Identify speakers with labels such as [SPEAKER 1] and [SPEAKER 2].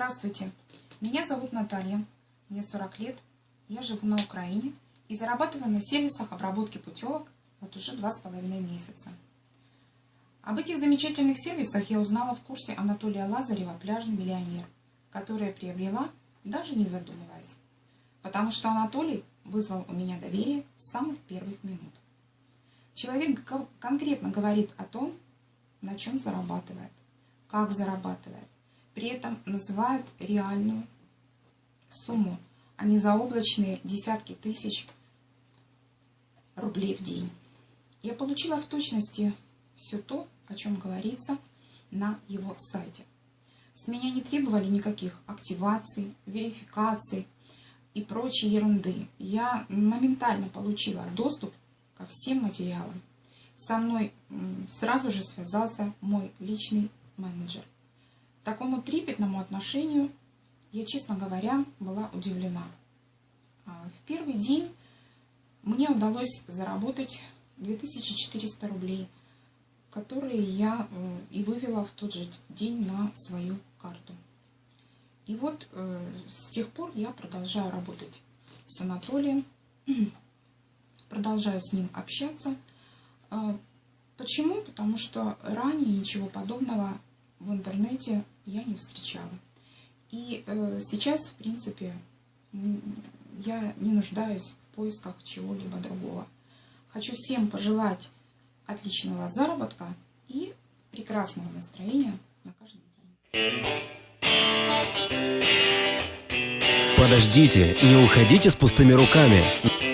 [SPEAKER 1] Здравствуйте, меня зовут Наталья, мне 40 лет, я живу на Украине и зарабатываю на сервисах обработки путевок вот уже два с половиной месяца. Об этих замечательных сервисах я узнала в курсе Анатолия Лазарева «Пляжный миллионер», который приобрела, даже не задумываясь, потому что Анатолий вызвал у меня доверие с самых первых минут. Человек конкретно говорит о том, на чем зарабатывает, как зарабатывает, при этом называет реальную сумму, а не заоблачные десятки тысяч рублей в день. Я получила в точности все то, о чем говорится на его сайте. С меня не требовали никаких активаций, верификаций и прочей ерунды. Я моментально получила доступ ко всем материалам. Со мной сразу же связался мой личный менеджер. Такому трепетному отношению я, честно говоря, была удивлена. А, в первый день мне удалось заработать 2400 рублей, которые я и вывела в тот же день на свою карту. И вот э, с тех пор я продолжаю работать с Анатолием, продолжаю с ним общаться. А, почему? Потому что ранее ничего подобного в интернете я не встречала. И э, сейчас, в принципе, я не нуждаюсь в поисках чего-либо другого. Хочу всем пожелать отличного заработка и прекрасного настроения на каждый день.
[SPEAKER 2] Подождите, не уходите с пустыми руками.